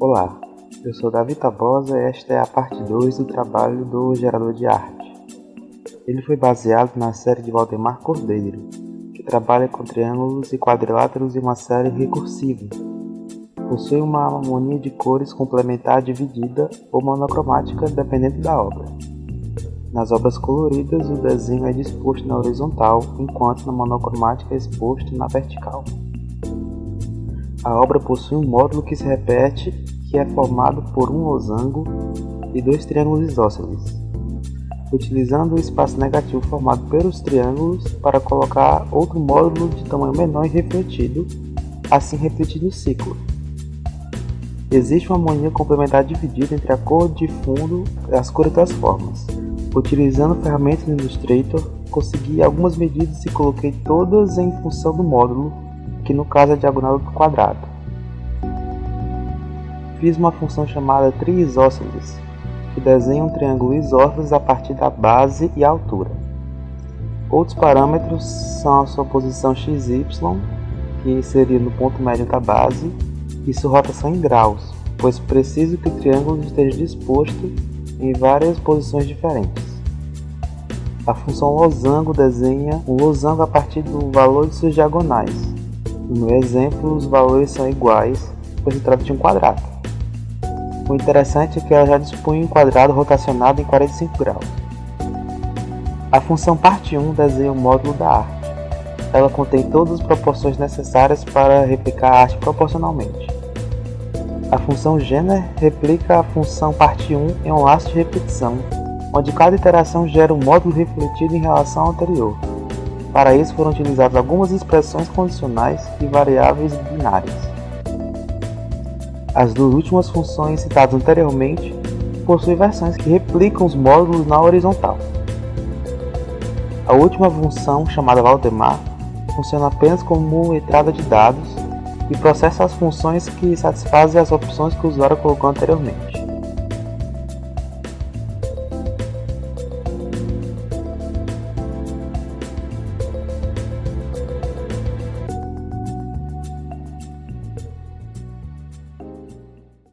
Olá, eu sou Davi Tabosa e esta é a parte 2 do trabalho do gerador de arte. Ele foi baseado na série de Valdemar Cordeiro, que trabalha com triângulos e quadriláteros em uma série recursiva. Possui uma harmonia de cores complementar dividida ou monocromática dependendo da obra. Nas obras coloridas, o desenho é disposto na horizontal, enquanto na monocromática é exposto na vertical. A obra possui um módulo que se repete, que é formado por um losango e dois triângulos isósceles, utilizando o espaço negativo formado pelos triângulos para colocar outro módulo de tamanho menor e refletido, assim refletindo o ciclo. Existe uma harmonia complementar dividida entre a cor de fundo e as cores das formas. Utilizando ferramentas do Illustrator, consegui algumas medidas e coloquei todas em função do módulo que no caso é a diagonal do quadrado. Fiz uma função chamada triisósceles, que desenha um triângulo isósceles a partir da base e altura. Outros parâmetros são a sua posição xy, que seria no ponto médio da base, e sua rotação em graus, pois preciso que o triângulo esteja disposto em várias posições diferentes. A função losango desenha um losango a partir do valor de suas diagonais, no exemplo, os valores são iguais, pois se trata de um quadrado. O interessante é que ela já dispõe um quadrado rotacionado em 45 graus. A função parte 1 desenha o módulo da arte. Ela contém todas as proporções necessárias para replicar a arte proporcionalmente. A função gener replica a função parte 1 em um laço de repetição, onde cada iteração gera um módulo refletido em relação ao anterior. Para isso foram utilizadas algumas expressões condicionais e variáveis binárias. As duas últimas funções citadas anteriormente possuem versões que replicam os módulos na horizontal. A última função, chamada Valdemar, funciona apenas como entrada de dados e processa as funções que satisfazem as opções que o usuário colocou anteriormente.